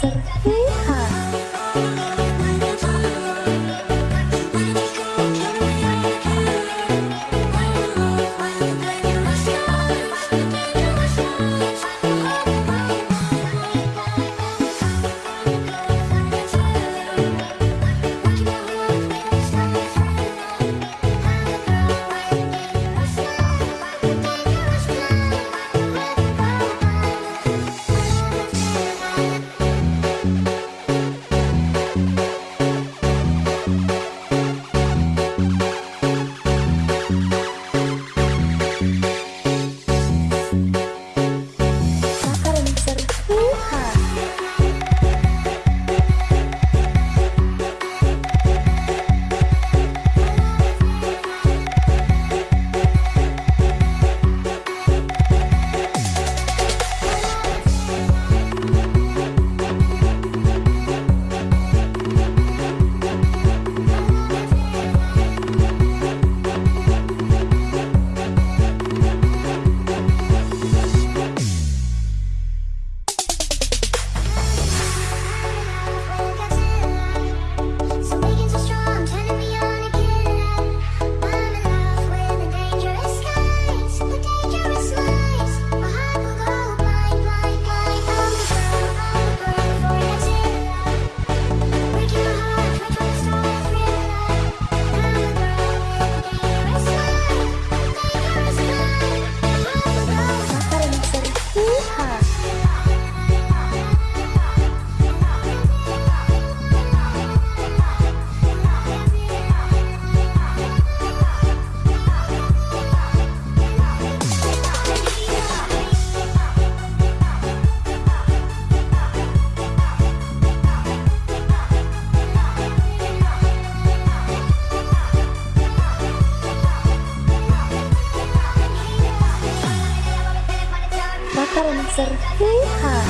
Thank you. Bakalan serpihan